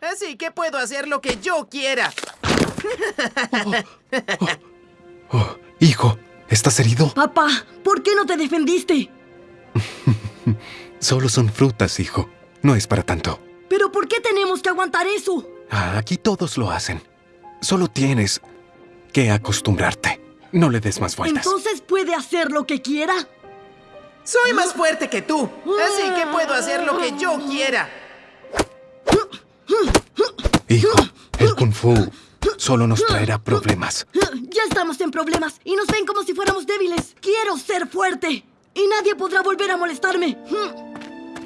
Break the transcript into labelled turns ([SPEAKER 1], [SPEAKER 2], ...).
[SPEAKER 1] Así que puedo hacer lo que yo quiera.
[SPEAKER 2] Oh, hijo, ¿estás herido?
[SPEAKER 3] Papá, ¿por qué no te defendiste?
[SPEAKER 2] Solo son frutas, hijo. No es para tanto.
[SPEAKER 3] ¿Pero por qué tenemos que aguantar eso?
[SPEAKER 2] Ah, aquí todos lo hacen. Solo tienes que acostumbrarte. No le des más vueltas.
[SPEAKER 3] ¿Entonces puede hacer lo que quiera?
[SPEAKER 1] Soy más fuerte que tú. Así que puedo hacer lo que yo quiera.
[SPEAKER 2] Hijo, el kung fu solo nos traerá problemas.
[SPEAKER 3] Ya estamos en problemas y nos ven como si fuéramos débiles. Quiero ser fuerte. Y nadie podrá volver a molestarme.